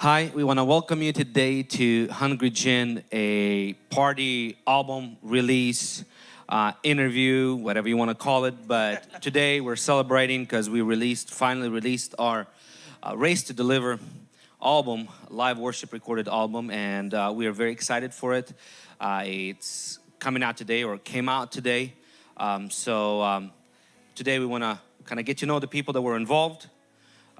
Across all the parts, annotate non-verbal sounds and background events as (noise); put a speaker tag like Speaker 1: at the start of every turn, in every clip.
Speaker 1: Hi, we want to welcome you today to Hungry Gen, a party album release, uh, interview, whatever you want to call it. But (laughs) today we're celebrating because we released, finally released our uh, Raised to Deliver album, live worship recorded album, and uh, we are very excited for it. Uh, it's coming out today or came out today. Um, so um, today we want to kind of get to know the people that were involved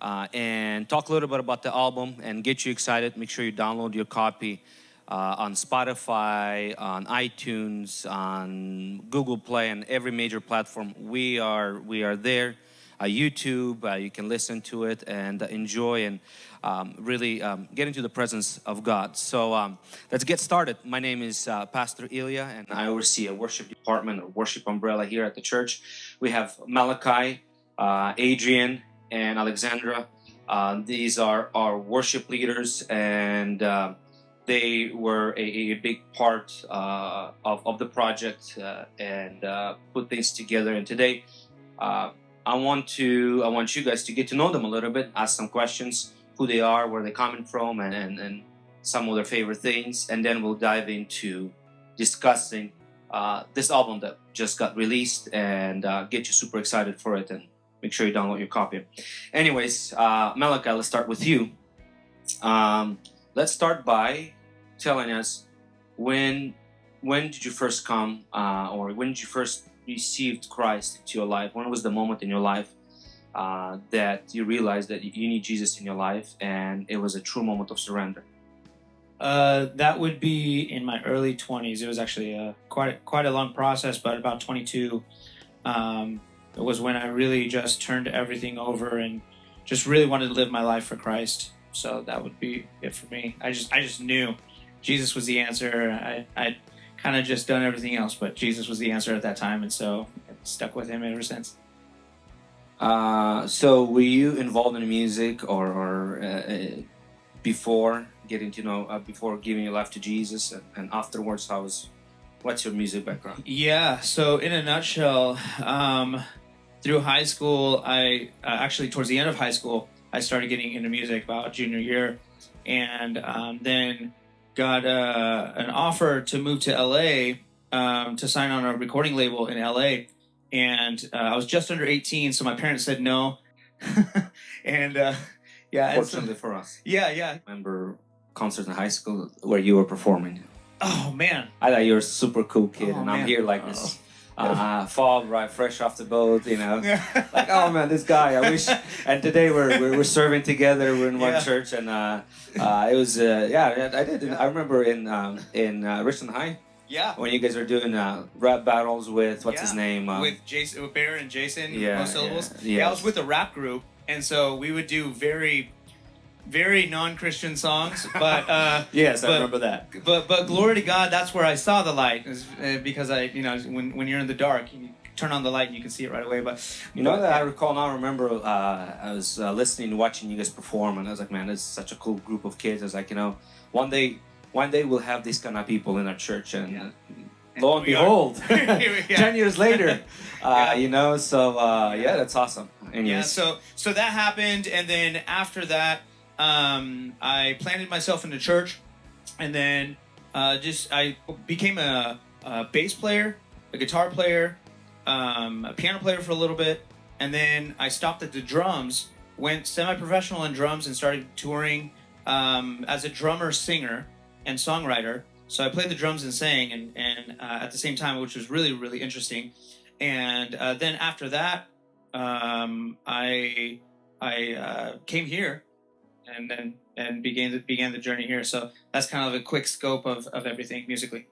Speaker 1: uh, and talk a little bit about the album and get you excited. Make sure you download your copy uh, on Spotify, on iTunes, on Google Play, and every major platform. We are we are there. Uh, YouTube, uh, you can listen to it and enjoy and um, really um, get into the presence of God. So um, let's get started. My name is uh, Pastor Ilya, and I oversee a worship department or worship umbrella here at the church. We have Malachi, uh, Adrian, and Alexandra. Uh, these are our worship leaders, and uh, they were a, a big part uh, of, of the project uh, and uh, put things together. And today, uh, I want to I want you guys to get to know them a little bit, ask some questions, who they are, where they're coming from, and, and, and some of their favorite things, and then we'll dive into discussing this album that just got released and get you super excited for it and make sure you download your copy. Anyways, uh, Malachi, let's start with you. Um, let's start by telling us when when did you first come, uh, or when did you first received Christ into your life? When was the moment in your life uh, that you realized that you need Jesus in your life, and it was a true moment of surrender?
Speaker 2: Uh, that would be in my early 20s. It was actually a, quite quite a long process, but about 22. Um, it was when I really just turned everything over and just really wanted to live my life for Christ. So that would be it for me. I just I just knew Jesus was the answer. I I kind of just done everything else, but Jesus was the answer at that time, and so I stuck with him ever since.
Speaker 1: Uh, so were you involved in music or, or uh, uh before getting to know uh, before giving your life to Jesus and, and afterwards? How was what's your music background?
Speaker 2: Yeah. So in a nutshell. Um, through high school, I uh, actually towards the end of high school, I started getting into music about junior year, and um, then got uh, an offer to move to LA um, to sign on a recording label in LA, and uh, I was just under 18, so my parents said no, (laughs) and uh, yeah,
Speaker 1: fortunately so, for us,
Speaker 2: yeah, yeah.
Speaker 1: I remember concerts in high school where you were performing.
Speaker 2: Oh man!
Speaker 1: I thought you were a super cool kid, oh, and man. I'm here like this uh, fall right fresh off the boat you know like oh man this guy i wish (laughs) and today we're we're, we're serving together we're in one yeah. church and uh, uh, it was uh, yeah i did i remember in um, in uh, richland high
Speaker 2: yeah.
Speaker 1: When you guys were doing uh, rap battles with what's yeah. his name?
Speaker 2: Um, with Jason, with Bear and Jason. Yeah. Most syllables. Yeah. yeah. I was with a rap group, and so we would do very very non-Christian songs, but uh, (laughs)
Speaker 1: yes,
Speaker 2: but,
Speaker 1: I remember that.
Speaker 2: But but glory to God, that's where I saw the light, uh, because I you know when when you're in the dark, you turn on the light and you can see it right away. But
Speaker 1: you know that I recall now. I remember uh, I was uh, listening, watching you guys perform, and I was like, man, this is such a cool group of kids. I was like, you know, one day, one day we'll have these kind of people in our church, and. Yeah. Lo and behold, (laughs) (laughs) ten years later, uh, yeah. you know. So uh, yeah, that's awesome.
Speaker 2: Anyways. Yeah. So so that happened, and then after that, um, I planted myself in the church, and then uh, just I became a, a, bass player, a guitar player, um, a piano player for a little bit, and then I stopped at the drums, went semi-professional in drums, and started touring um, as a drummer, singer, and songwriter. So I played the drums and sang, and, and uh, at the same time, which was really really interesting. And uh, then after that, um, I I uh, came here and then and began the, began the journey here. So that's kind of a quick scope of, of everything musically.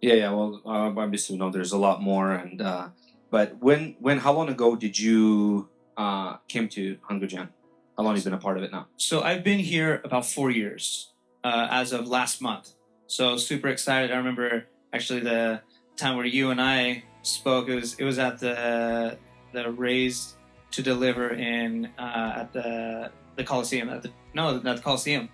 Speaker 1: Yeah, yeah. Well, uh, obviously, you know, there's a lot more. And uh, but when when how long ago did you uh, came to Gen? How long have you been a part of it now?
Speaker 2: So I've been here about four years uh, as of last month. So super excited. I remember actually the time where you and I spoke. It was it was at the the Raised to Deliver in uh, at the the Coliseum at the no, not the Coliseum.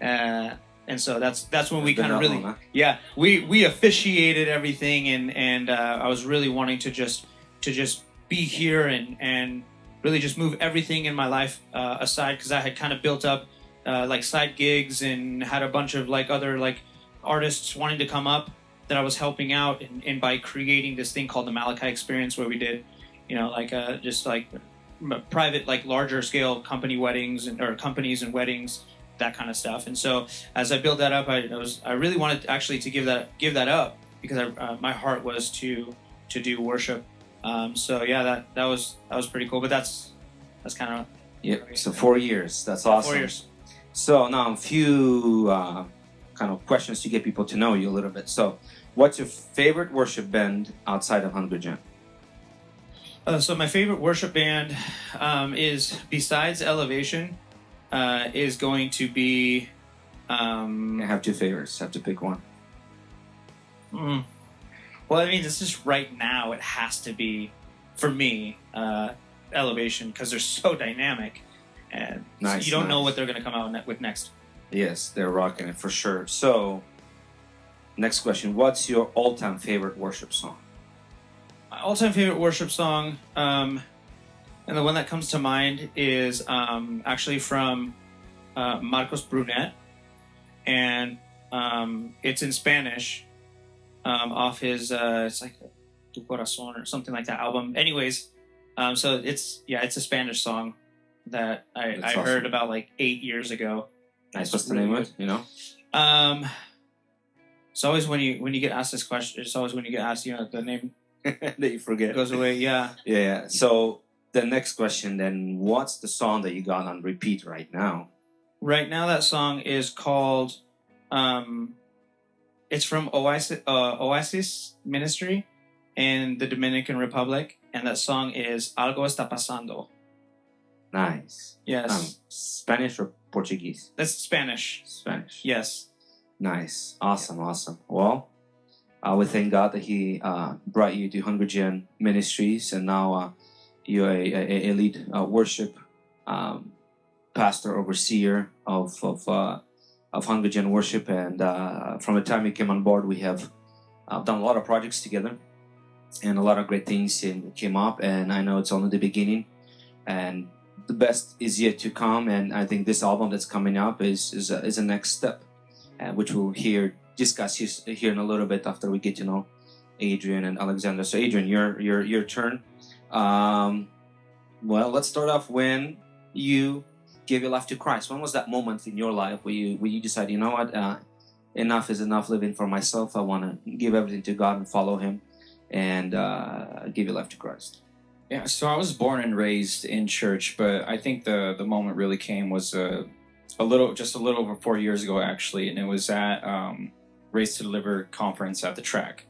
Speaker 2: Uh, and so that's that's when we kind of really long, huh? yeah we we officiated everything and and uh, I was really wanting to just to just be here and and really just move everything in my life uh, aside because I had kind of built up uh, like side gigs and had a bunch of like other like artists wanting to come up that I was helping out, and, and by creating this thing called the Malachi Experience, where we did, you know, like uh, just like private, like larger scale company weddings and or companies and weddings, that kind of stuff. And so as I built that up, I, I was I really wanted actually to give that give that up because I, uh, my heart was to to do worship. Um, so yeah, that that was that was pretty cool. But that's that's kind of
Speaker 1: Yeah. So four years. That's awesome.
Speaker 2: four years.
Speaker 1: So now a few uh, kind of questions to get people to know you a little bit. So, what's your favorite worship band outside of Hungry Gen?
Speaker 2: Uh, so my favorite worship band um, is besides Elevation uh, is going to be
Speaker 1: I
Speaker 2: um,
Speaker 1: have two favorites. Have to pick one.
Speaker 2: mm, well I mean this is right now it has to be for me uh, Elevation because they're so dynamic and
Speaker 1: Nice,
Speaker 2: you don't know what they're going to come out with next.
Speaker 1: Yes, they're rocking it for sure. So, next question: What's your all-time favorite worship song?
Speaker 2: My all-time favorite worship song, um, and the one that comes to mind is um, actually from uh, Marcos Brunet, and um, it's in Spanish, um, off his uh, it's like Tu Corazón or something like that album. Anyways, um, so it's yeah, it's a Spanish song that I, I
Speaker 1: awesome.
Speaker 2: heard about like eight years ago.
Speaker 1: Nice. What's the name of it? You know.
Speaker 2: Um, it's always when you when you get asked this question, it's always when you get asked, you know, the name (laughs)
Speaker 1: that you forget.
Speaker 2: goes away. Yeah.
Speaker 1: Yeah. So the next question then: What's the song that you got on repeat right now?
Speaker 2: Right now, that song is called. Um, it's from Oasis, uh, Oasis Ministry in the Dominican Republic, and that song is "Algo está pasando."
Speaker 1: Nice.
Speaker 2: Yes,
Speaker 1: Um, Spanish or Portuguese?
Speaker 2: that's Spanish.
Speaker 1: Spanish.
Speaker 2: Yes,
Speaker 1: Nice. Awesome. Awesome. Well, uh, we thank God that He uh, brought you to Hungry Gen Ministries, and now uh, you're a, a, a lead uh, worship um, pastor, overseer of of uh, of Gen Worship. And uh, from the time you came on board, we have done a lot of projects together, and a lot of great things in, came up. And I know it's only the beginning, and the best is yet to come. And I think this album that's coming up is is is a next step which we'll hear discuss his, here in a little bit after we get to know Adrian and Alexander. So, Adrian, your your your turn. Um, well, let's start off when you gave your life to Christ. When was that moment in your life where you where you decided, you know what, uh, enough is enough living for myself. I want to give everything to God and follow Him, and uh, give your life to Christ.
Speaker 3: Yeah, so I was born and raised in church, but I think the the moment really came was a a little just a little over four years ago actually, and it was at um, Raised to Deliver conference at the track.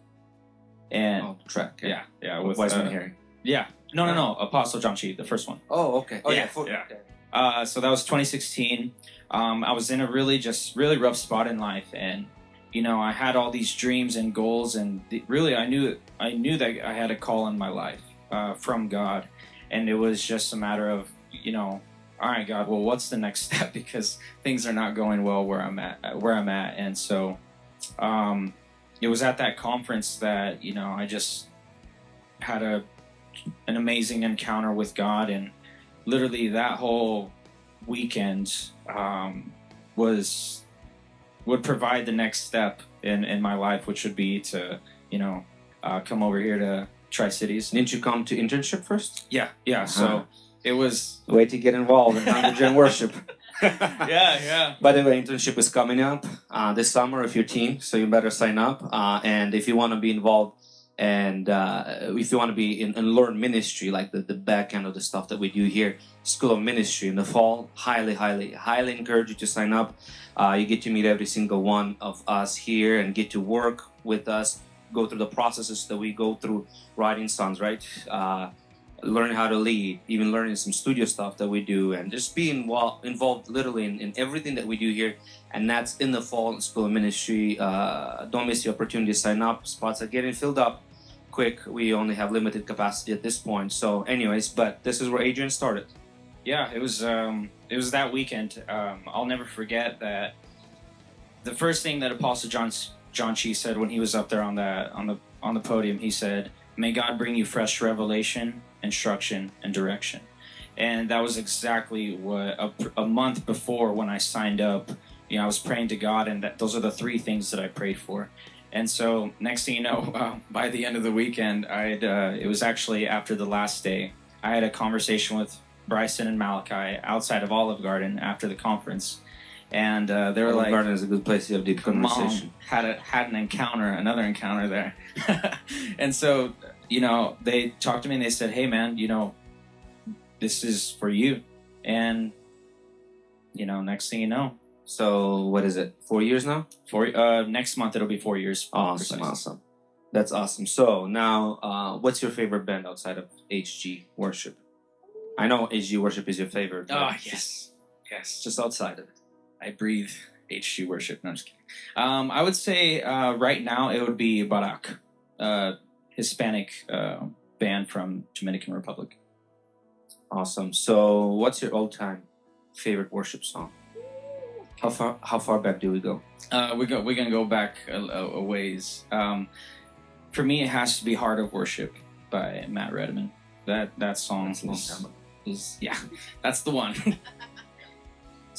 Speaker 3: And
Speaker 1: Oh, track.
Speaker 3: yeah, yeah,
Speaker 1: with
Speaker 3: with
Speaker 1: Wiseman
Speaker 3: uh,
Speaker 1: Harry.
Speaker 3: yeah, no, no, no, Apostle John Chi, the first one.
Speaker 1: Oh, okay. Oh, yeah.
Speaker 3: yeah,
Speaker 1: for-
Speaker 3: yeah. Uh, so that was 2016. Um, I was in a really just really rough spot in life, and you know I had all these dreams and goals, and the, really I knew I knew that I had a call in my life uh, from God, and it was just a matter of you know, all right, God, well, what's the next (laughs) step because things are not going well where I'm at where I'm at, and so um, it was at that conference that you know I just had a an amazing encounter with God and literally that whole weekend um, was would provide the next step in, in my life which would be to you know uh, come over here to tri-cities
Speaker 1: Didn't you come to internship first?
Speaker 3: yeah yeah
Speaker 1: Uh-huh.
Speaker 3: so it was a
Speaker 1: Way to get involved in Gen (laughs) Worship. (laughs)
Speaker 2: yeah, yeah.
Speaker 1: By the way, internship is coming up uh, this summer if you're teen, so you better sign up. Uh, and if you want to be involved and uh, if you want to be in and learn ministry, like the, the back end of the stuff that we do here, School of Ministry in the fall, highly, highly, highly encourage you to sign up. Uh, you get to meet every single one of us here and get to work with us, go through the processes that we go through writing songs, right? Learn how to lead, even learning some studio stuff that we do, and just being well involved literally in, in everything that we do here. And that's in the fall school of ministry. Uh, don't miss the opportunity to sign up. Spots are getting filled up quick. We only have limited capacity at this point. So, anyways, but this is where Adrian started.
Speaker 3: yeah it was um, it was that weekend um, I'll never forget that the first thing that Apostle John John Chi said when he was up there on the on the on the podium he said may God bring you fresh revelation instruction and direction and that was exactly what a, a month before when I signed up. You know, I was praying to God, and that those are the three things that I prayed for. And so, next thing you know, uh, (laughs) by the end of the weekend, I uh, it was actually after the last day. I had a conversation with Bryson and Malachi outside of Olive Garden after the conference, and uh, they were
Speaker 1: Olive
Speaker 3: like,
Speaker 1: Garden is a good place to have deep conversation.
Speaker 3: had a, had an encounter, another encounter there, (laughs) and so you know they talked to me and they said, "Hey, man, you know, this is for you," and you know, next thing you know,
Speaker 1: So what is it? Four years now?
Speaker 3: four uh, next month it'll be four years.
Speaker 1: Awesome,
Speaker 3: precisely.
Speaker 1: awesome. That's awesome. So now, uh, what's your favorite band outside of HG Worship? I know HG Worship is your favorite.
Speaker 3: Oh yes, yes.
Speaker 1: Just outside of it.
Speaker 3: I breathe HG worship. No, I'm just kidding. Um, I would say uh, right now it would be Barak, uh, Hispanic uh, band from Dominican Republic.
Speaker 1: Awesome. So, what's your all-time favorite worship song? How far? How far back do we go?
Speaker 3: Uh, we go. We're gonna go back a, a, ways. Um, for me, it has to be "Heart of Worship" by Matt Redman. That that song is,
Speaker 1: time ago.
Speaker 3: is yeah, (laughs) that's the one. (laughs)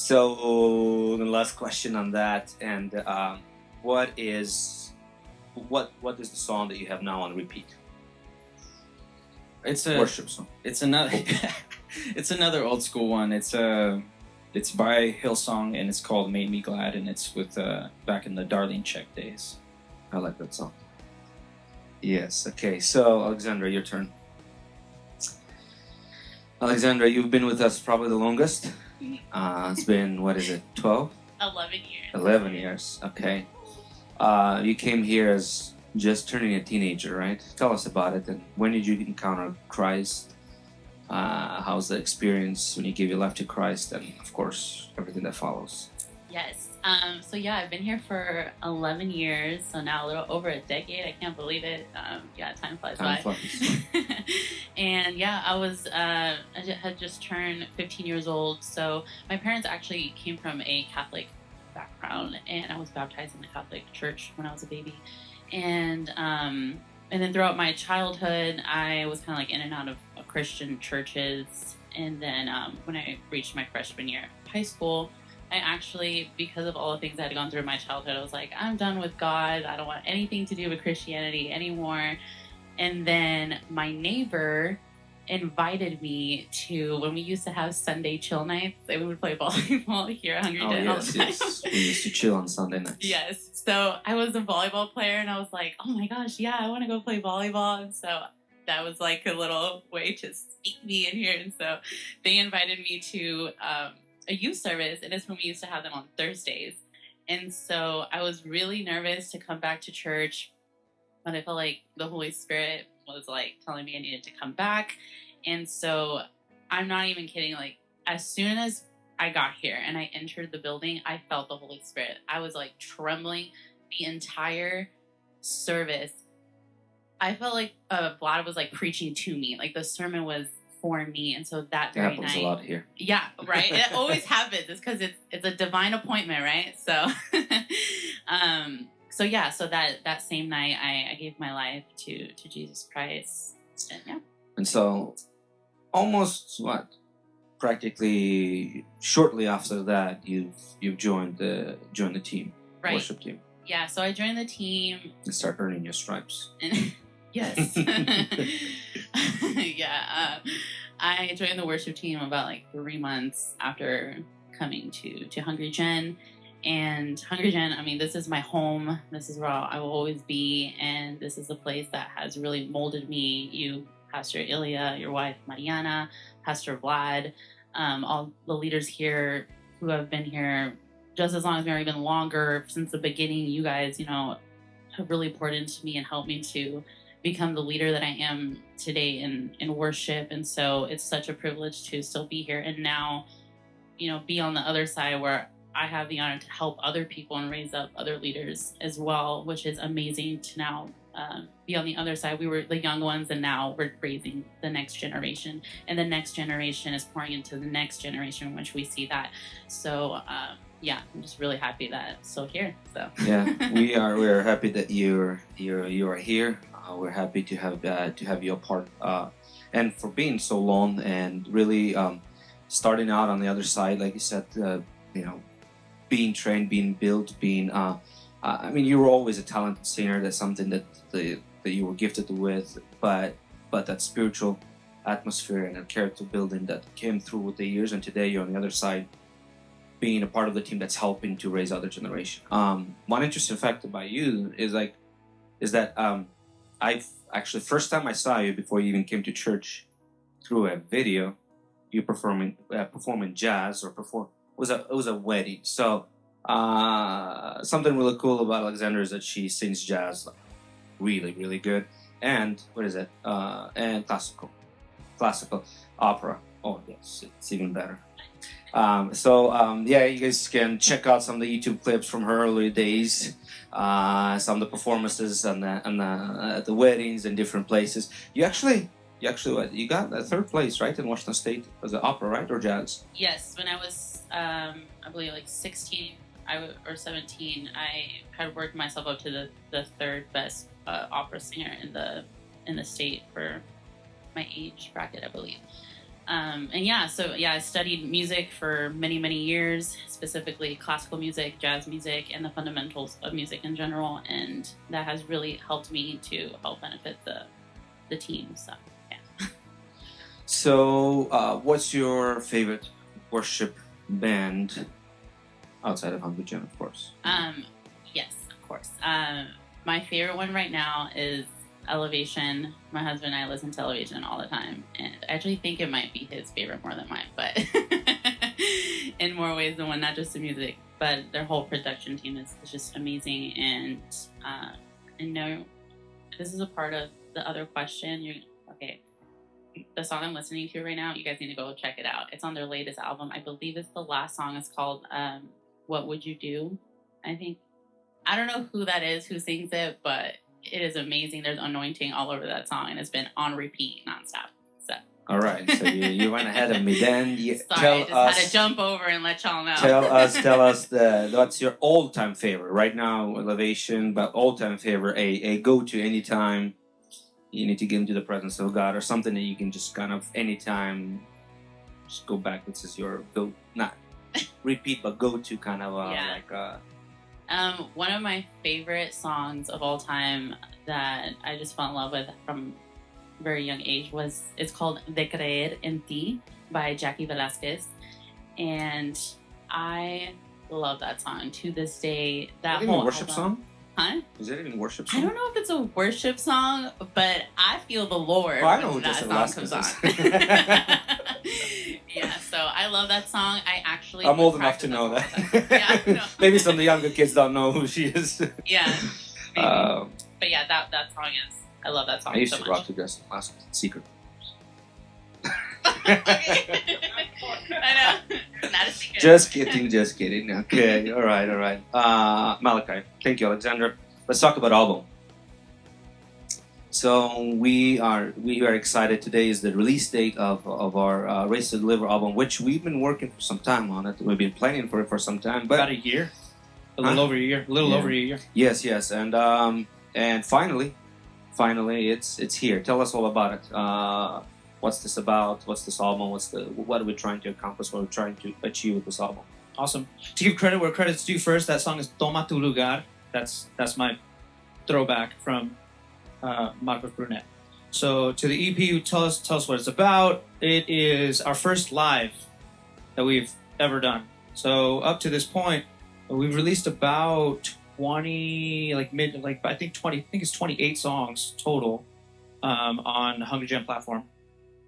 Speaker 1: So the last question on that, and um, what is what what is the song that you have now on repeat?
Speaker 3: it's a
Speaker 1: worship song.
Speaker 3: it's another (laughs) it's another old school one. It's a it's by Hillsong and it's called "Made Me Glad" and it's with uh, back in the Darlene Zschech days.
Speaker 1: I like that song. Yes. Okay. So Alexandra, your turn. Alexandra, you've been with us probably the longest. Uh, it's been what is it, 12,
Speaker 4: 11 years.
Speaker 1: 11 years? Okay. Uh, you came here as just turning a teenager, right? Tell us about it. And when did you encounter Christ? Uh, how's the experience when you give your life to Christ? And of course, everything that follows.
Speaker 4: Yes. Um, so yeah, I've been here for 11 years, so now a little over a decade. I can't believe it. Um, yeah, time flies
Speaker 1: Time
Speaker 4: by.
Speaker 1: flies. (laughs)
Speaker 4: and yeah, I was uh, I had just turned 15 years old. So my parents actually came from a Catholic background, and I was baptized in the Catholic Church when I was a baby. And um, and then throughout my childhood, I was kind of like in and out of, Christian churches. And then um, when I reached my freshman year of high school, I actually, because of all the things I had gone through in my childhood, I was like, I'm done with God. I don't want anything to do with Christianity anymore. And then my neighbor invited me to when we used to have Sunday chill nights. We would play volleyball (laughs) here at Hungry
Speaker 1: Oh
Speaker 4: Den
Speaker 1: yes, yes. (laughs) We used to chill on Sunday nights.
Speaker 4: Yes. So I was a volleyball player and I was like, oh my gosh, yeah, I want to go play volleyball. And so that was like a little way to sneak me in here. And so they invited me to um, a youth service. And it's when we used to have them on Thursdays. And so I was really nervous to come back to church, but I felt like the Holy Spirit was like telling me I needed to come back. And so I'm not even kidding. Like, as soon as I got here and I entered the building, I felt the Holy Spirit. I was like trembling the entire service. I felt like uh, Vlad was like preaching to me, like the sermon was for me, and so that
Speaker 1: It
Speaker 4: very
Speaker 1: happens
Speaker 4: night,
Speaker 1: a lot here.
Speaker 4: yeah, right. It (laughs) always happens. It's because it's it's a divine appointment, right? So, (laughs) um, so yeah, so that that same night, I, I gave my life to to Jesus Christ, and yeah,
Speaker 1: And so, almost what, practically shortly after that, you've you've joined the joined the team,
Speaker 4: right,
Speaker 1: worship team,
Speaker 4: yeah. So I joined the team,
Speaker 1: and start earning your stripes.
Speaker 4: and (laughs) yes, (laughs) yeah. Uh, I joined the worship team about like three months after coming to to Hungry Gen. And Hungry Gen, I mean, this is my home. This is where I will always be. And this is the place that has really molded me. You, Pastor Ilya, your wife, Mariana, Pastor Vlad, um, all the leaders here who have been here just as long as me or even longer since the beginning. You guys, you know, have really poured into me and helped me to become the leader that I am today in, in worship. And so it's such a privilege to still be here and now, you know, be on the other side where I have the honor to help other people and raise up other leaders as well, which is amazing to now um, be on the other side. We were the young ones, and now we're raising the next generation, and the next generation is pouring into the next generation, which we see that. So, um, yeah, I'm just really happy that I'm still here. So,
Speaker 1: Yeah, (laughs) we are. We are happy that you're you're you are here. Uh, we're happy to have uh, to have you a part uh, and for being so long and really um, starting out on the other side, like you said, uh, you know, being trained, being built, being. Uh, uh, I mean, you were always a talented singer. That's something that the, that you were gifted with, but but that spiritual atmosphere and that character building that came through with the years, and today you're on the other side, being a part of the team that's helping to raise other generation. Um, one interesting fact about you is like, is that um, I've actually first time I saw you before you even came to church through a video, you performing uh, performing jazz or perform was a it was a wedding. So uh, something really cool about Alexandra is that she sings jazz like, really really good and what is it uh, and classical classical opera. Oh yes, it's even better. Um, so um, yeah, you guys can check out some of the YouTube clips from her early days, uh, some of the performances and the and the, uh, the weddings in different places. You actually, you actually, you got a third place, right, in Washington State as an opera, right, or jazz?
Speaker 4: Yes, when I was, um, I believe, like 16 I w- or 17, I had worked myself up to the, the third best uh, opera singer in the in the state for my age bracket, I believe. Um, and yeah, so yeah, I studied music for many, many years, specifically classical music, jazz music, and the fundamentals of music in general. And that has really helped me to help benefit the the team. So.
Speaker 1: So, uh, what's your favorite worship band outside of Hungry Gen, of course?
Speaker 4: Um, yes, of course. Um, my favorite one right now is Elevation. My husband and I listen to Elevation all the time, and I actually think it might be his favorite more than mine, but (laughs) in more ways than one, not just the music, but their whole production team is, is just amazing. And uh, I know this is a part of the other question. You okay? The song I'm listening to right now, you guys need to go check it out. It's on their latest album. I believe it's the last song. It's called um, "What Would You Do." I think I don't know who that is who sings it, but it is amazing. There's anointing all over that song, and it's been on repeat nonstop. So
Speaker 1: All right, so you, you went ahead of me. Then (laughs) you
Speaker 4: sorry,
Speaker 1: tell
Speaker 4: I just
Speaker 1: us.
Speaker 4: had to jump over and let y'all know.
Speaker 1: Tell us, tell (laughs) us the what's your all-time favorite right now, elevation, but all-time favorite, a, a go-to anytime you need to get into the presence of God, or something that you can just kind of anytime just go back. This is your go, not (laughs) repeat, but go-to kind of uh,
Speaker 4: Yeah.
Speaker 1: like uh,
Speaker 4: Um, one of my favorite songs of all time that I just fell in love with from a very young age was it's called De Creer en Ti by Jaci Velasquez, and I love that song to this day. That
Speaker 1: is it even a
Speaker 4: whole
Speaker 1: worship
Speaker 4: album-
Speaker 1: song?
Speaker 4: Huh?
Speaker 1: Is it even worship song?
Speaker 4: I don't know if it's a worship song, but I feel the Lord
Speaker 1: Oh, I know
Speaker 4: when that song comes on. (laughs) yeah, so I love that song. I actually
Speaker 1: I'm old enough to know
Speaker 4: all
Speaker 1: that.
Speaker 4: yeah. (laughs)
Speaker 1: Maybe some of the younger kids don't know who she is.
Speaker 4: yeah. (laughs)
Speaker 1: Um,
Speaker 4: but yeah, that that song is. I love that song
Speaker 1: I used
Speaker 4: so
Speaker 1: to
Speaker 4: much.
Speaker 1: rock to Jesse last secret.
Speaker 4: I know. Not a secret.
Speaker 1: Just kidding, just kidding. Okay, all right, all right. Uh, Malachi, thank you, Alexander. Let's talk about album. So we are we are excited. Today is the release date of, of our uh, Raised to Deliver album, which we've been working for some time on it. We've been planning for it for some time, but
Speaker 2: About a year, a little
Speaker 1: Huh?
Speaker 2: over a year, a little
Speaker 1: Yeah.
Speaker 2: over a year.
Speaker 1: Yes, yes, and um, and finally, finally, it's it's here. Tell us all about it. Uh, what's this about? What's this album? What's the what are we trying to accomplish? What are we trying to achieve with this album?
Speaker 2: Awesome. To give credit where credit's due first, that song is Toma tu lugar. That's that's my throwback from uh, Marcos Brunet. So to the EP, tell us tell us what it's about. It is our first live that we've ever done. So up to this point, we've released about twenty, like mid, like I think twenty, I think it's twenty eight songs total um, on Hungry Gen platform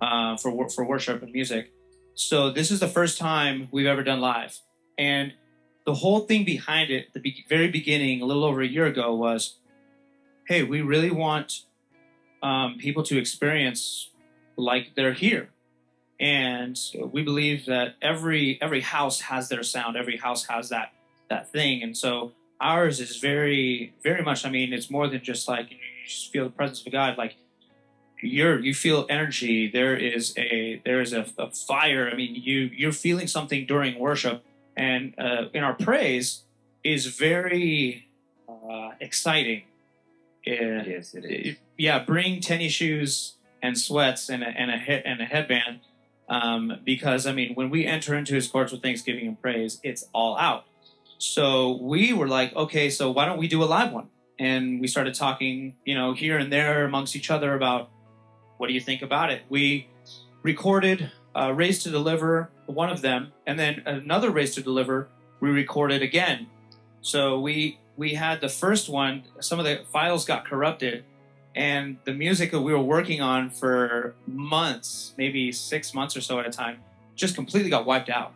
Speaker 2: uh, for for worship and music. So this is the first time we've ever done live, and the whole thing behind it, the be- very beginning, a little over a year ago, was, hey, we really want um, people to experience like they're here, and we believe that every every house has their sound, every house has that that thing, and so ours is very very much. I mean, it's more than just like you just feel the presence of God, like you're you feel energy there is a there is a, a fire i mean you you're feeling something during worship and uh, in our praise is very uh, exciting Uh,
Speaker 1: Yes, it
Speaker 2: it- yeah bring tennis shoes and sweats and a, and a hit and a headband. Um, because I mean, when we enter into His courts with thanksgiving and praise, it's all out. So we were like, okay, so why don't we do a live one? And we started talking, you know, here and there amongst each other about what do you think about it. We recorded uh, Raised to Deliver, one of them, and then another Raised to Deliver. We recorded again. So we we had the first one. Some of the files got corrupted, and the music that we were working on for months, maybe six months or so at a time, just completely got wiped out.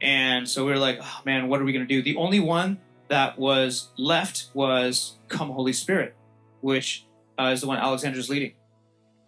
Speaker 2: And so we were like, oh man, what are we going to do? The only one that was left was Come Holy Spirit, which uh, is the one Alexander's leading.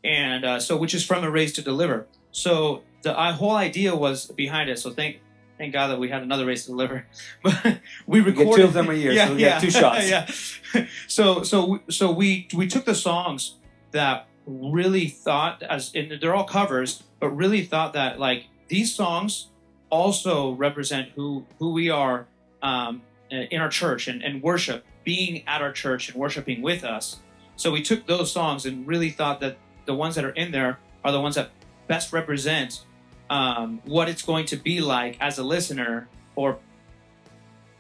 Speaker 2: And uh, so, which is from a Raised to Deliver. So the uh, whole idea was behind it. So thank thank God that we had another Raised to Deliver. (laughs) But we recorded
Speaker 1: get two of them a year, so we get two shots. (laughs)
Speaker 2: yeah. So so we- so we we took the songs that really thought as and they're all covers, but really thought that like these songs also represent who who we are um, in our church and, and worship, being at our church and worshiping with us. So we took those songs and really thought that the ones that are in there are the ones that best represent um, what it's going to be like as a listener or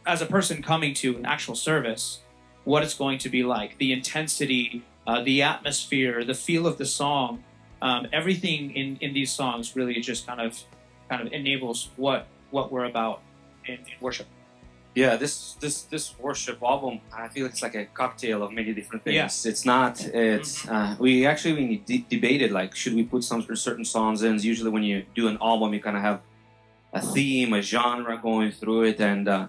Speaker 2: as a person coming to an actual service, what it's going to be like, the intensity, uh, the atmosphere, the feel of the song, um, everything in, in these songs really just kind of kind of enables what what we're about in, in worship.
Speaker 1: Yeah, this this this worship album, I feel it's like a cocktail of many different things.
Speaker 2: Yeah.
Speaker 1: It's not. It's uh, we actually we de- debated like should we put some certain songs in. Usually when you do an album, you kind of have a theme, a genre going through it, and uh,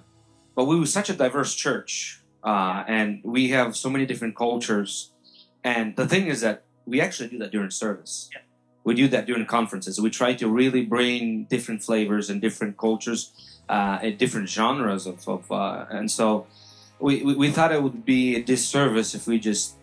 Speaker 1: but we were such a diverse church, uh, and we have so many different cultures. And the thing is that we actually do that during service.
Speaker 2: Yeah.
Speaker 1: We do that during conferences. We try to really bring different flavors and different cultures uh, different genres of, of uh, and so we, we, we thought it would be a disservice if we just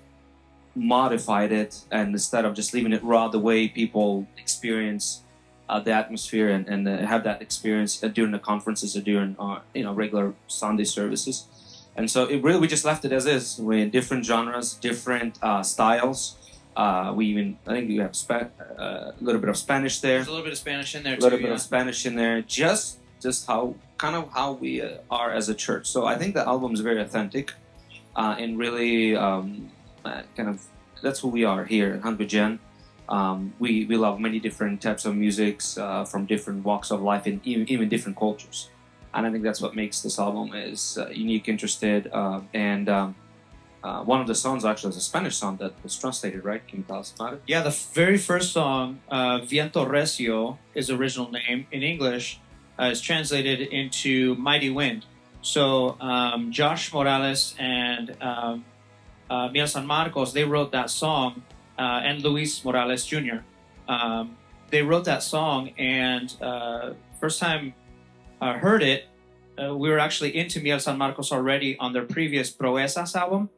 Speaker 1: modified it and instead of just leaving it raw the way people experience uh, the atmosphere and, and uh, have that experience uh, during the conferences or during uh, you know regular Sunday services and so it really we just left it as is with different genres different uh, styles uh, we even I think we have spa- uh, a little bit of Spanish there
Speaker 2: There's a little bit of Spanish in there
Speaker 1: a
Speaker 2: too.
Speaker 1: little bit
Speaker 2: yeah.
Speaker 1: of Spanish in there, just just how kind of how we uh, are as a church. So I think the album is very authentic, uh, and really um, uh, kind of that's who we are here at Hungry Gen. Um, we we love many different types of musics uh, from different walks of life and even, even different cultures, and I think that's what makes this album is uh, unique, interested, uh, and. Um, uh, one of the songs actually is a Spanish song that was translated, right? Can you tell us about it?
Speaker 2: Yeah, the very first song, uh, Viento Recio, is original name in English, uh, is translated into Mighty Wind. So um, Josh Morales and um, uh, Miel San Marcos, they wrote that song, uh, and Luis Morales Jr. Um, they wrote that song, and uh, first time I heard it, uh, we were actually into Miel San Marcos already on their previous Proezas album.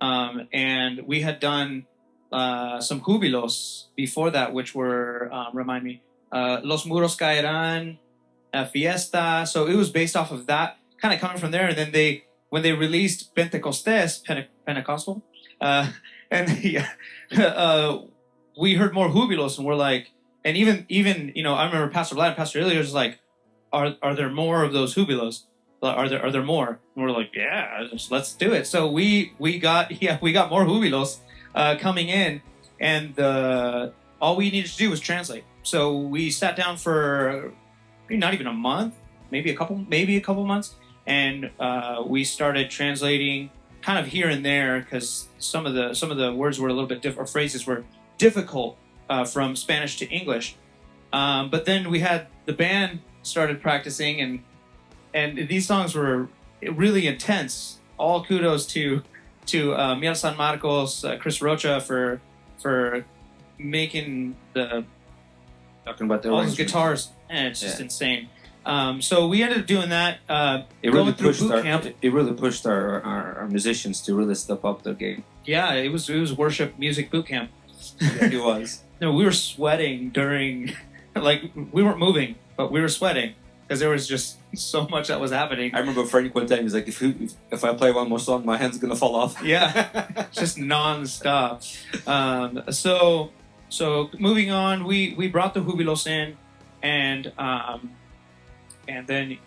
Speaker 2: Um, and we had done uh, some jubilos before that, which were um, remind me, Los Muros Caerán, uh, Fiesta. So it was based off of that, kind of coming from there. And then they, when they released Pentecostés, Pente- Pentecostal, uh, (laughs) and (laughs) uh, we heard more jubilos, and we're like, and even even you know, I remember Pastor Vlad Pastor Ilya was like, are are there more of those jubilos? Are there are there more? And we're like, yeah, let's do it. So we we got (laughs) yeah we got more jubilos uh, coming in, and uh, all we needed to do was translate. So we sat down for maybe not even a month, maybe a couple, maybe a couple months, and uh, we started translating kind of here and there because some of the some of the words were a little bit different, or phrases were difficult uh, from Spanish to English. Um, but then we had the band started practicing, and and these songs were really intense. All kudos to to uh, Miel San Marcos, uh, Chris Rocha for for making the
Speaker 1: Talking about the
Speaker 2: all those guitars, and it's just
Speaker 1: Yeah.
Speaker 2: insane. Um, so we ended up doing that. Uh,
Speaker 1: it
Speaker 2: going
Speaker 1: really
Speaker 2: through
Speaker 1: pushed
Speaker 2: boot
Speaker 1: our
Speaker 2: camp.
Speaker 1: it really pushed our, our, our musicians to really step up their game.
Speaker 2: Yeah, it was it was worship music boot camp.
Speaker 1: it was. (laughs)
Speaker 2: No, we were sweating during, (laughs) like we weren't moving, but we were sweating because there was just (laughs) so much that was happening.
Speaker 1: I remember Frank one time he's like, if, you, if if I play one more song, my hand's gonna fall off.
Speaker 2: Yeah, just nonstop. Um, so so moving on, we we brought the jubilos in, and um, and then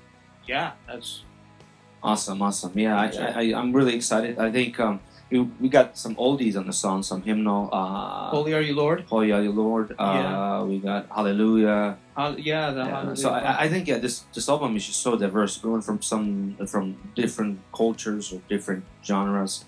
Speaker 2: yeah, that's
Speaker 1: Awesome, awesome. Yeah, I, I, I- I'm really excited. I think um, we, we got some oldies on the song, some hymnal. Uh,
Speaker 2: holy are you, Lord.
Speaker 1: Holy are you, Lord. Uh,
Speaker 2: Yeah.
Speaker 1: We got Hallelujah.
Speaker 2: Hall- yeah, the
Speaker 1: Yeah,
Speaker 2: hallelujah.
Speaker 1: so I, I think yeah, this this album is just so diverse, going from some from different cultures or different genres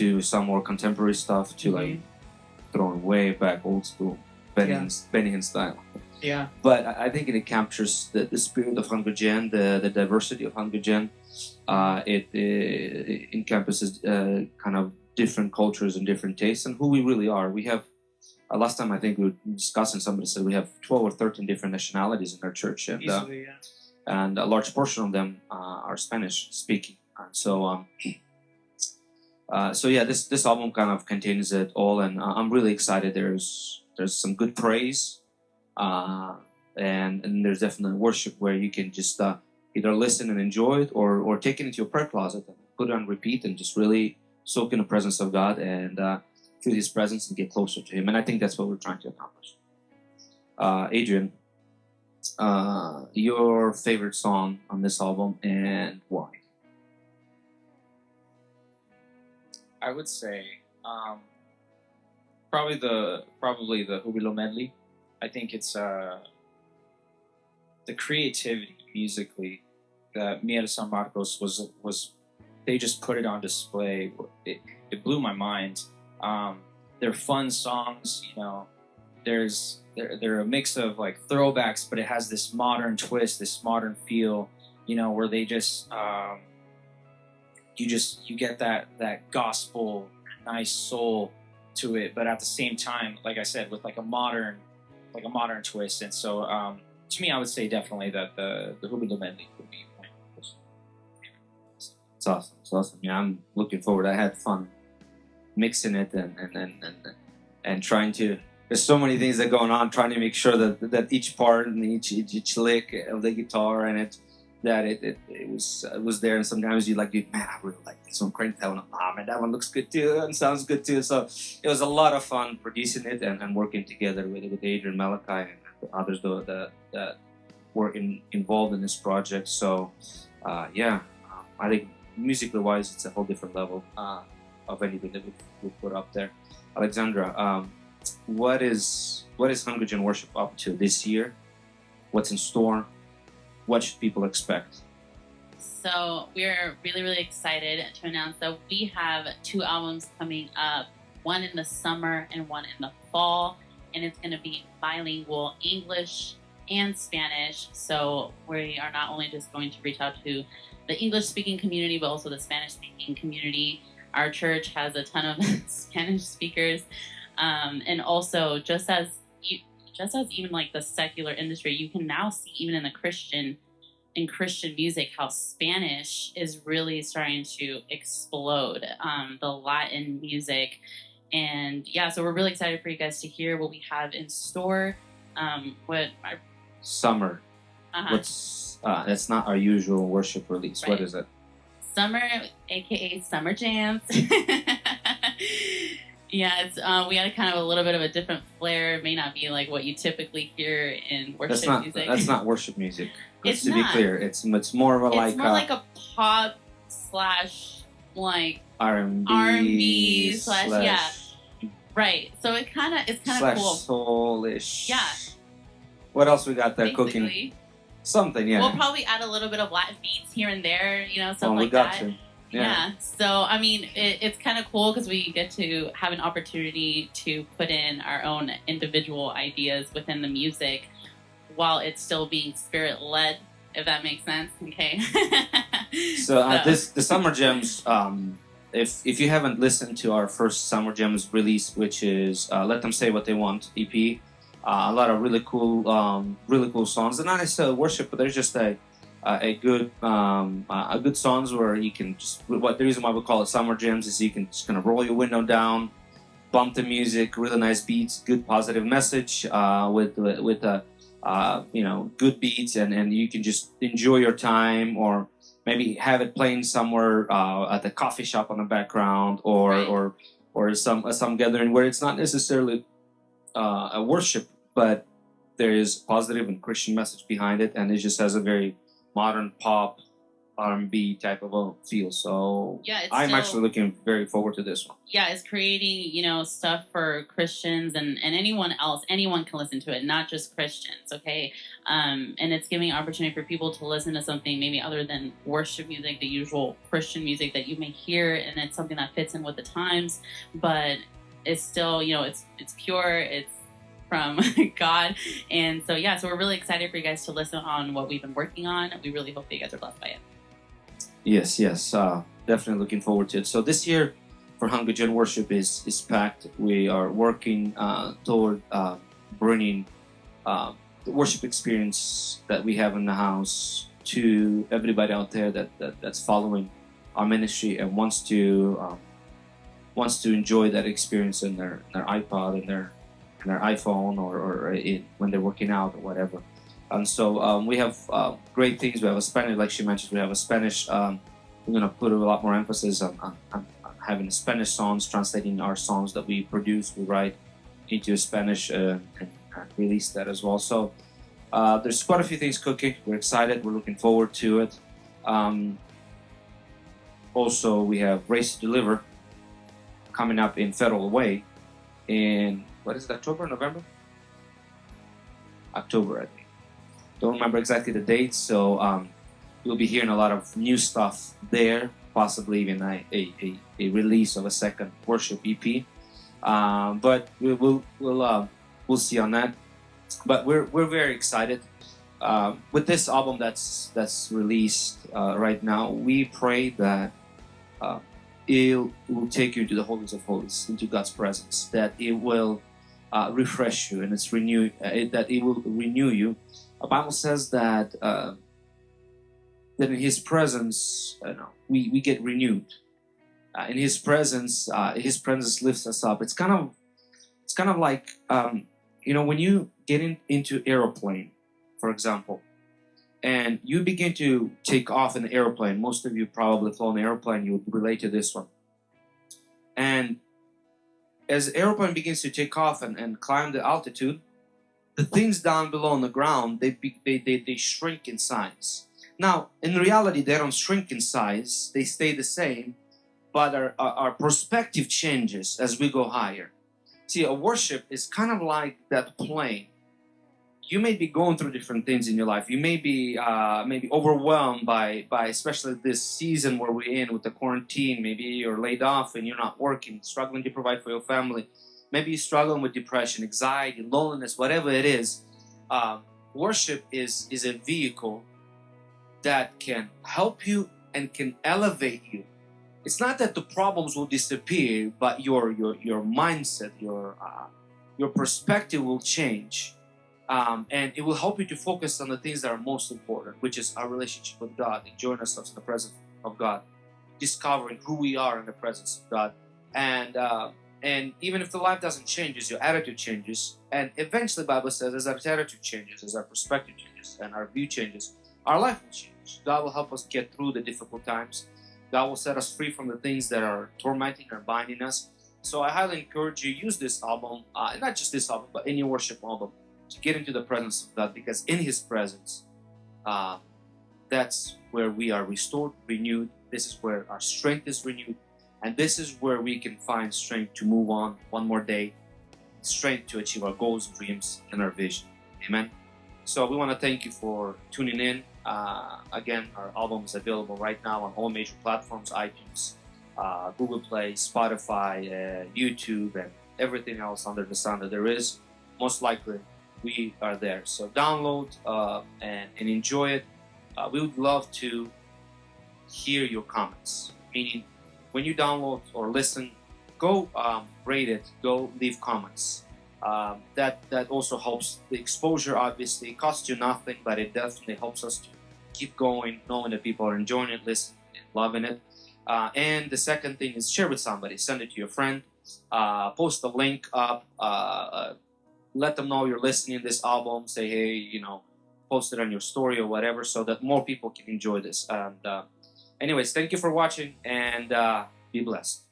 Speaker 1: to some more contemporary stuff to like
Speaker 2: Mm-hmm.
Speaker 1: throwing way back old school Benny
Speaker 2: Yeah.
Speaker 1: Benny style.
Speaker 2: Yeah,
Speaker 1: But I think it captures the, the spirit of Hunger Gen, the, the diversity of Hunger Gen. Uh, it, it encompasses uh, kind of different cultures and different tastes and who we really are. We have, uh, last time I think we were discussing, somebody said we have 12 or 13 different nationalities in our church. And, uh,
Speaker 2: easily, yeah.
Speaker 1: and a large portion of them uh, are Spanish speaking. And so, um, (clears throat) uh, so yeah, this this album kind of contains it all, and uh, I'm really excited. There's there's some good praise, uh, and and there's definitely worship where you can just uh, either listen and enjoy it, or or take it into your prayer closet and put it on repeat and just really soak in the presence of God and uh, feel His presence and get closer to Him. And I think that's what we're trying to accomplish. Uh, Adrian, uh, your favorite song on this album and why?
Speaker 3: I would say um, probably the probably the Jubilo medley. I think it's uh, the creativity musically that Miel San Marcos was was they just put it on display. It, it blew my mind. Um, they're fun songs, you know. There's they're, they're a mix of like throwbacks, but it has this modern twist, this modern feel, you know, where they just um, you just you get that that gospel nice soul to it but at the same time like i said with like a modern like a modern twist and so um to me i would say definitely that the the Jubilo medley would be
Speaker 1: It's awesome. It's awesome. Yeah, I'm looking forward. I had fun mixing it and and and and, and trying to. There's so many things that going on, trying to make sure that that each part and each each, each lick of the guitar and it that it, it, it was it was there. And sometimes you like, man, I really like this one. Crank that one. Ah, man, that one looks good too and sounds good too. So it was a lot of fun producing it and, and working together with with Adrian Malachi and others though that that were in, involved in this project. So uh, yeah, um, I think musically wise, it's a whole different level uh, of anything that we, we put up there. Alexandra, um, what is what is Hunger Gen Worship up to this year? What's in store? What should people expect?
Speaker 4: So we're really, really excited to announce that we have two albums coming up, one in the summer and one in the fall. And it's going to be bilingual English and Spanish. So we are not only just going to reach out to the English speaking community, but also the Spanish speaking community. Our church has a ton of (laughs) Spanish speakers. Um, and also, just as just as even like the secular industry, you can now see even in the Christian in Christian music how Spanish is really starting to explode. Um, the Latin music, and yeah, so we're really excited for you guys to hear what we have in store. Um, what our,
Speaker 1: Summer.
Speaker 4: uh,
Speaker 1: What's uh, that's not our usual worship release. What
Speaker 4: Right.
Speaker 1: is it?
Speaker 4: summer, aka summer jams. (laughs) yeah, it's uh, we had a kind of a little bit of a different flair. It may not be like what you typically hear in worship
Speaker 1: That's not
Speaker 4: music.
Speaker 1: that's not worship music. (laughs)
Speaker 4: It's
Speaker 1: to be clear, it's it's more of a
Speaker 4: it's
Speaker 1: like
Speaker 4: more
Speaker 1: uh,
Speaker 4: like a pop slash like
Speaker 1: R&B,
Speaker 4: R&B slash- yeah. right. So it kind of it's kind of cool.
Speaker 1: soulish.
Speaker 4: Yeah.
Speaker 1: What else we got there cooking? Something, yeah.
Speaker 4: we'll probably add a little bit of Latin beats here and there, you know, stuff
Speaker 1: Oh, we
Speaker 4: like
Speaker 1: got
Speaker 4: that.
Speaker 1: to.
Speaker 4: Yeah.
Speaker 1: Yeah.
Speaker 4: So I mean, it, it's kind of cool because we get to have an opportunity to put in our own individual ideas within the music, while it's still being spirit led. If that makes sense. Okay. (laughs)
Speaker 1: So uh, this the summer gems. Um, if if you haven't listened to our first summer gems release, which is uh, "Let Them Say What They Want" EP, uh, a lot of really cool, um, really cool songs. They're not necessarily worship, but they're just a uh, a good um, uh, a good songs where you can just what the reason why we call it summer gems is you can just kind of roll your window down, bump the music, really nice beats, good positive message uh, with with, a uh, you know good beats, and and you can just enjoy your time or maybe have it playing somewhere uh, at the coffee shop on the background or
Speaker 4: Right.
Speaker 1: or or some some gathering where it's not necessarily uh, a worship, but there is positive and Christian message behind it, and it just has a very modern pop R&B type of a feel. So
Speaker 4: Yeah,
Speaker 1: I'm
Speaker 4: still-
Speaker 1: actually looking very forward to this one.
Speaker 4: yeah, it's creating, you know, stuff for Christians and, and anyone else. Anyone can listen to it, not just Christians, okay? Um, and it's giving opportunity for people to listen to something maybe other than worship music, the usual Christian music that you may hear, and it's something that fits in with the times, but it's still, you know, it's it's pure, it's from (laughs) God. And so yeah, so we're really excited for you guys to listen on what we've been working on. We really hope that you guys are blessed by it.
Speaker 1: Yes, yes, uh, definitely looking forward to it. So this year for Hungry Gen Worship is is packed. We are working uh, toward uh, bringing uh, the worship experience that we have in the house to everybody out there that, that that's following our ministry and wants to um, wants to enjoy that experience in their their iPod and their their iPhone or, or in, when they're working out or whatever. And so um, we have uh, great things. We have a Spanish, like she mentioned, we have a Spanish. Um, we're going to put a lot more emphasis on, on, on having Spanish songs, translating our songs that we produce, we write into Spanish uh, and release that as well. So uh, there's quite a few things cooking. We're excited. We're looking forward to it. Um, also, we have Raised to Deliver coming up in Federal Way in what is it, October, November? October, I think. Don't remember exactly the date, so um, you'll be hearing a lot of new stuff there, possibly even a, a, a, release of a second worship EP. Um, but we will we'll uh, we'll see on that. But we're we're very excited um, with this album that's that's released uh, right now. We pray that uh, it will take you into the holies of holies, into God's presence. That it will uh, refresh you and it's renew uh, it, that it will renew you. The Bible says that uh, that in His presence, you know, we we get renewed. Uh, in His presence, uh, His presence lifts us up. It's kind of it's kind of like um, you know when you get in, into aeroplane, for example, and you begin to take off the airplane. Most of you probably flown an airplane. You relate to this one. And as airplane begins to take off and, and climb the altitude, the things down below on the ground they, they, they they shrink in size. Now, in reality, they don't shrink in size; they stay the same, but our, our, our perspective changes as we go higher. See, a worship is kind of like that plane. You may be going through different things in your life. You may be uh, maybe overwhelmed by by especially this season where we're in with the quarantine. Maybe you're laid off and you're not working, struggling to provide for your family. Maybe you're struggling with depression, anxiety, loneliness, whatever it is. Um, worship is is a vehicle that can help you and can elevate you. It's not that the problems will disappear, but your your your mindset, your uh, your perspective will change, um, and it will help you to focus on the things that are most important, which is our relationship with God, enjoying ourselves in the presence of God, discovering who we are in the presence of God, and uh, and even if the life doesn't change, your attitude changes, and eventually, Bible says, as our attitude changes, as our perspective changes, and our view changes, our life will change. God will help us get through the difficult times. God will set us free from the things that are tormenting or binding us. So I highly encourage you use this album, uh, not just this album, but any worship album, to get into the presence of God, because in His presence, uh, that's where we are restored, renewed. This is where our strength is renewed, and this is where we can find strength to move on one more day, strength to achieve our goals, dreams, and our vision. Amen. So we want to thank you for tuning in. Uh, again, our album is available right now on all major platforms: iTunes, uh, Google Play, Spotify, uh, YouTube, and everything else under the sun that there is. Most likely, we are there. So download uh, and, and enjoy it. Uh, we would love to hear your comments. Meaning, when you download or listen, go um, rate it. Go leave comments. Um, that that also helps the exposure. Obviously, it costs you nothing, but it definitely helps us to keep going, knowing that people are enjoying it, listening, loving it. Uh, and the second thing is share with somebody. Send it to your friend. Uh, post the link up. Let them know you're listening this album. Say, hey, you know, post it on your story or whatever, so that more people can enjoy this. And uh, anyways, thank you for watching, and uh, be blessed.